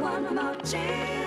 one more chance.